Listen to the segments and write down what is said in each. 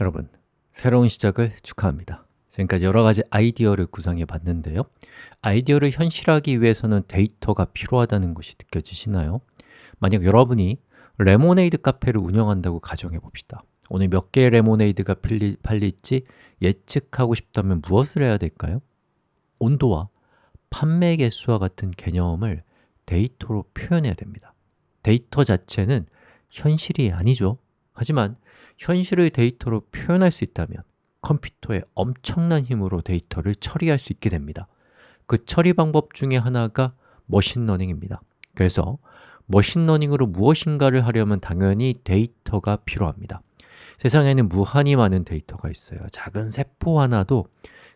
여러분, 새로운 시작을 축하합니다. 지금까지 여러 가지 아이디어를 구상해 봤는데요. 아이디어를 현실화하기 위해서는 데이터가 필요하다는 것이 느껴지시나요? 만약 여러분이 레모네이드 카페를 운영한다고 가정해 봅시다. 오늘 몇 개의 레모네이드가 팔리, 팔릴지 예측하고 싶다면 무엇을 해야 될까요? 온도와 판매 개수와 같은 개념을 데이터로 표현해야 됩니다. 데이터 자체는 현실이 아니죠. 하지만 현실의 데이터로 표현할 수 있다면 컴퓨터의 엄청난 힘으로 데이터를 처리할 수 있게 됩니다. 그 처리 방법 중에 하나가 machine learning입니다. 그래서 machine learning으로 무엇인가를 하려면 당연히 데이터가 필요합니다. 세상에는 무한히 많은 데이터가 있어요. 작은 세포 하나도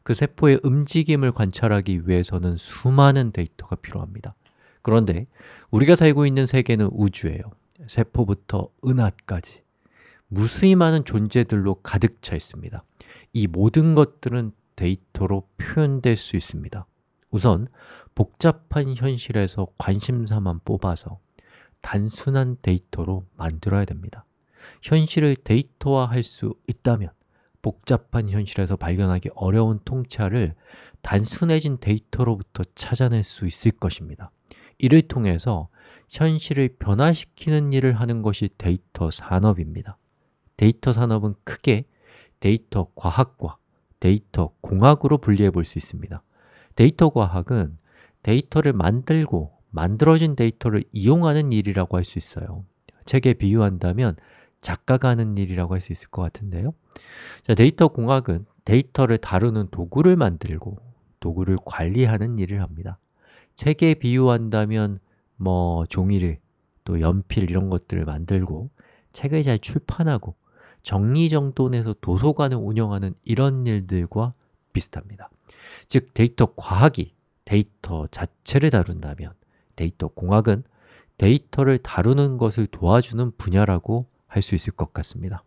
그 세포의 움직임을 관찰하기 위해서는 수많은 데이터가 필요합니다. 그런데 우리가 살고 있는 세계는 우주예요. 세포부터 은하까지 무수히 많은 존재들로 가득 차 있습니다. 이 모든 것들은 데이터로 표현될 수 있습니다. 우선 복잡한 현실에서 관심사만 뽑아서 단순한 데이터로 만들어야 됩니다. 현실을 데이터화할 수 있다면 복잡한 현실에서 발견하기 어려운 통찰을 단순해진 데이터로부터 찾아낼 수 있을 것입니다. 이를 통해서 현실을 변화시키는 일을 하는 것이 데이터 산업입니다 데이터 산업은 크게 데이터 과학과 데이터 공학으로 분리해 볼 수 있습니다. 데이터 과학은 데이터를 만들고 만들어진 데이터를 이용하는 일이라고 할 수 있어요. 책에 비유한다면 작가가 하는 일이라고 할 수 있을 것 같은데요. 자, 데이터 공학은 데이터를 다루는 도구를 만들고 도구를 관리하는 일을 합니다. 책에 비유한다면 뭐 종이를 또 연필 이런 것들을 만들고 책을 잘 출판하고 정리정돈해서 도서관을 운영하는 이런 일들과 비슷합니다. 즉, 데이터 과학이 데이터 자체를 다룬다면 데이터 공학은 데이터를 다루는 것을 도와주는 분야라고 할 수 있을 것 같습니다.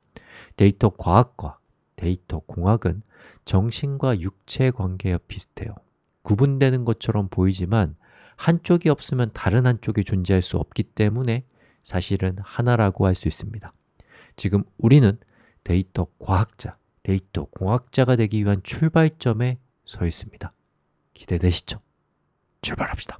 데이터 과학과 데이터 공학은 정신과 육체의 관계와 비슷해요. 구분되는 것처럼 보이지만 한쪽이 없으면 다른 한쪽이 존재할 수 없기 때문에 사실은 하나라고 할 수 있습니다 지금 우리는 데이터 과학자, 데이터 공학자가 되기 위한 출발점에 서 있습니다 기대되시죠? 출발합시다